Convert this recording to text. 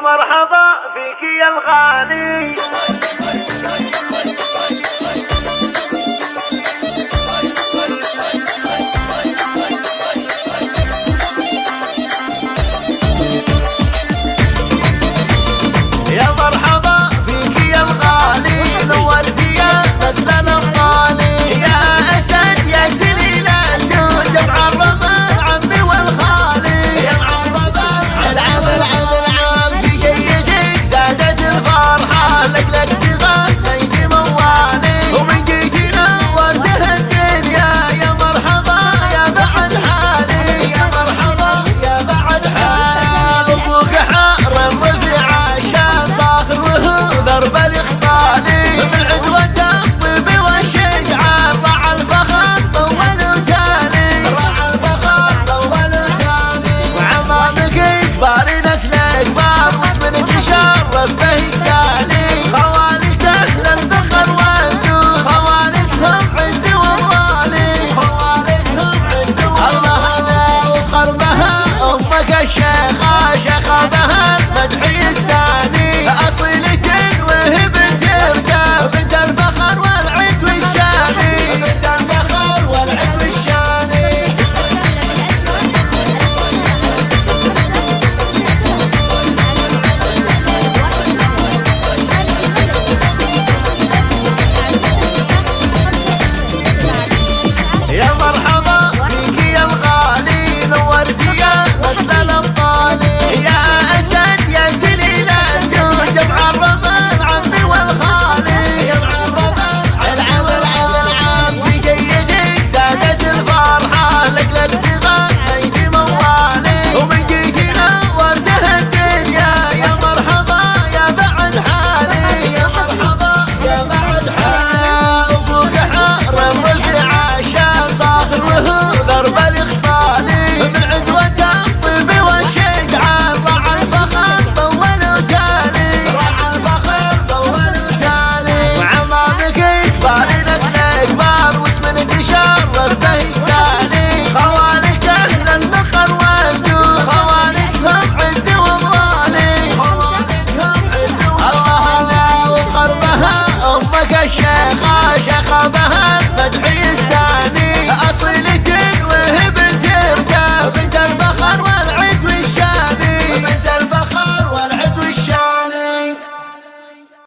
مرحبا فيك يا الغالي. had